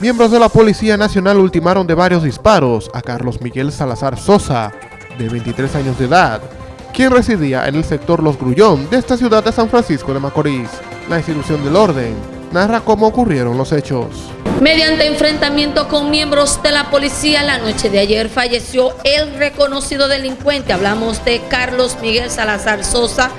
Miembros de la Policía Nacional ultimaron de varios disparos a Carlos Miguel Salazar Sosa, de 23 años de edad, quien residía en el sector Los Grullón de esta ciudad de San Francisco de Macorís. La institución del orden narra cómo ocurrieron los hechos. Mediante enfrentamiento con miembros de la policía la noche de ayer falleció el reconocido delincuente, hablamos de Carlos Miguel Salazar Sosa,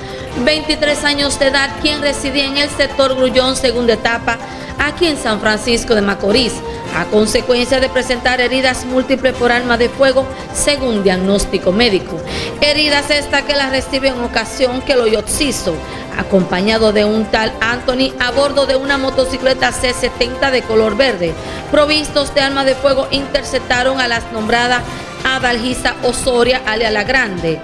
23 años de edad, quien residía en el sector Grullón, segunda etapa, aquí en San Francisco de Macorís, a consecuencia de presentar heridas múltiples por arma de fuego, según diagnóstico médico. Heridas esta que la recibe en ocasión que lo yoxizo, acompañado de un tal Anthony a bordo de una motocicleta C-70 de color verde, provistos de arma de fuego, interceptaron a las nombradas Adalgisa Osoria, alia La Grande,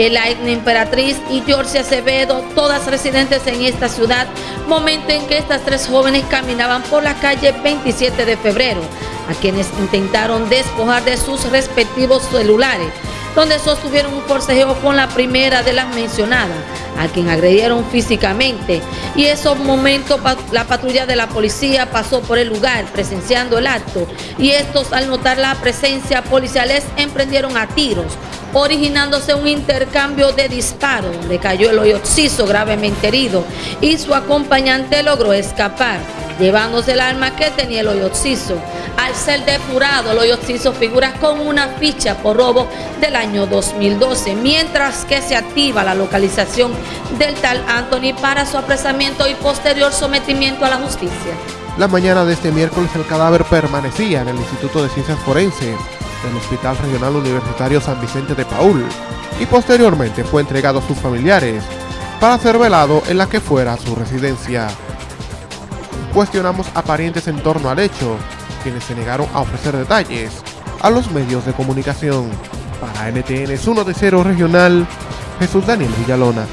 Elaine Emperatriz y George Acevedo, todas residentes en esta ciudad, momento en que estas tres jóvenes caminaban por la calle 27 de febrero, a quienes intentaron despojar de sus respectivos celulares, donde sostuvieron un forcejeo con la primera de las mencionadas, a quien agredieron físicamente. Y esos momentos la patrulla de la policía pasó por el lugar presenciando el acto y estos al notar la presencia policiales emprendieron a tiros originándose un intercambio de disparos donde cayó el hoyoxizo gravemente herido y su acompañante logró escapar, llevándose el arma que tenía el hoyoxizo. Al ser depurado, el hoyoxizo figura con una ficha por robo del año 2012, mientras que se activa la localización del tal Anthony para su apresamiento y posterior sometimiento a la justicia. La mañana de este miércoles el cadáver permanecía en el Instituto de Ciencias Forenses del Hospital Regional Universitario San Vicente de Paul y posteriormente fue entregado a sus familiares para ser velado en la que fuera su residencia. Cuestionamos a parientes en torno al hecho, quienes se negaron a ofrecer detalles a los medios de comunicación. Para NTN de cero regional, Jesús Daniel Villalona.